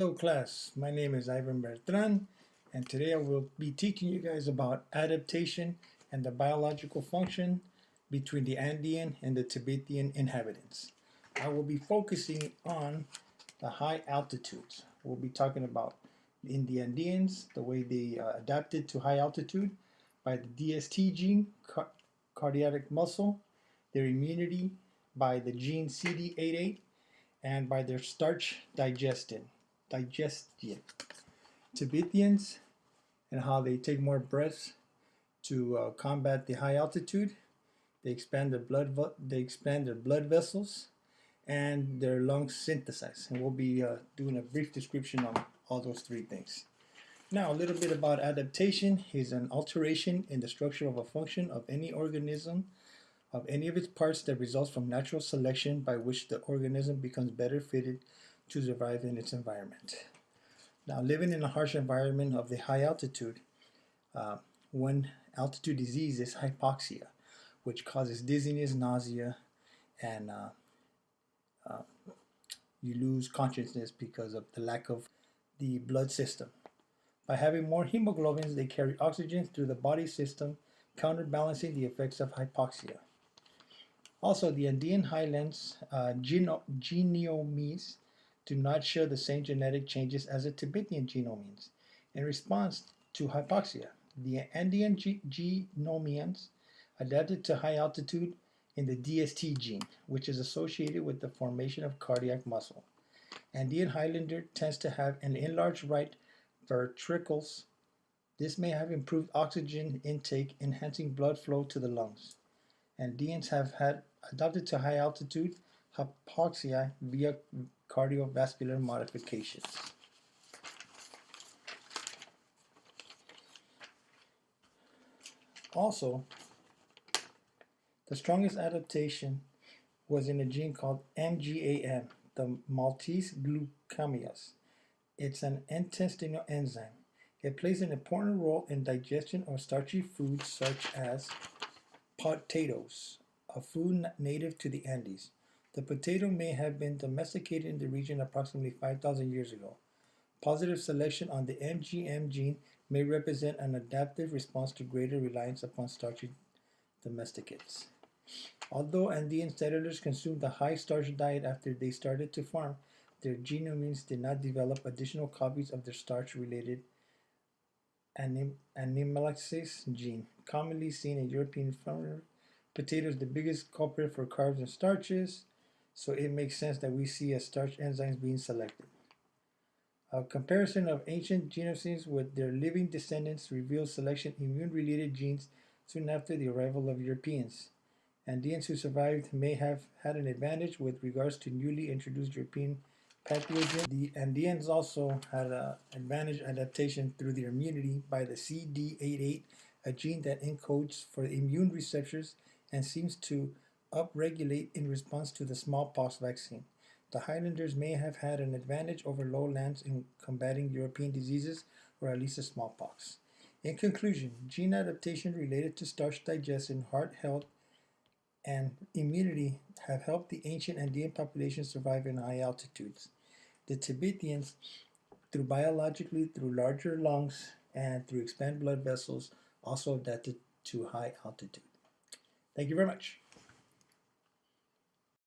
Hello class, my name is Ivan Bertran and today I will be teaching you guys about adaptation and the biological function between the Andean and the Tibetan inhabitants. I will be focusing on the high altitudes. We'll be talking about in the Andeans, the way they uh, adapted to high altitude by the DST gene, car cardiac muscle, their immunity by the gene CD88, and by their starch digestion digestion. Tibetans and how they take more breaths to uh, combat the high altitude. They expand their blood they expand their blood vessels and their lungs synthesize. And we'll be uh, doing a brief description on all those three things. Now, a little bit about adaptation is an alteration in the structure of a function of any organism of any of its parts that results from natural selection by which the organism becomes better fitted to survive in its environment. Now, living in a harsh environment of the high altitude, uh, one altitude disease is hypoxia, which causes dizziness, nausea, and uh, uh, you lose consciousness because of the lack of the blood system. By having more hemoglobins, they carry oxygen through the body system, counterbalancing the effects of hypoxia. Also, the Andean highlands uh, geno do not share the same genetic changes as the Tibetan genomes. In response to hypoxia, the Andean genomians adapted to high altitude in the DST gene, which is associated with the formation of cardiac muscle. Andean Highlander tends to have an enlarged right ventricles. This may have improved oxygen intake, enhancing blood flow to the lungs. Andeans have had adapted to high altitude hypoxia via cardiovascular modifications. Also, the strongest adaptation was in a gene called MGAM, the maltase-glucoamylase. It's an intestinal enzyme. It plays an important role in digestion of starchy foods such as potatoes, a food native to the Andes. The potato may have been domesticated in the region approximately 5,000 years ago. Positive selection on the MGM gene may represent an adaptive response to greater reliance upon starchy domesticates. Although Andean settlers consumed a high starch diet after they started to farm, their genomes did not develop additional copies of their starch-related anim animalase gene, commonly seen in European farmers. Potatoes the biggest culprit for carbs and starches, so it makes sense that we see a starch enzymes being selected. A comparison of ancient genomes with their living descendants reveals selection immune-related genes soon after the arrival of Europeans. Andeans who survived may have had an advantage with regards to newly introduced European pathogens. The Andeans also had an advantage adaptation through their immunity by the CD88, a gene that encodes for immune receptors and seems to upregulate in response to the smallpox vaccine. The Highlanders may have had an advantage over lowlands in combating European diseases, or at least the smallpox. In conclusion, gene adaptation related to starch digestion, heart health, and immunity have helped the ancient Andean population survive in high altitudes. The Tibetans, through biologically through larger lungs and through expanded blood vessels, also adapted to high altitude. Thank you very much.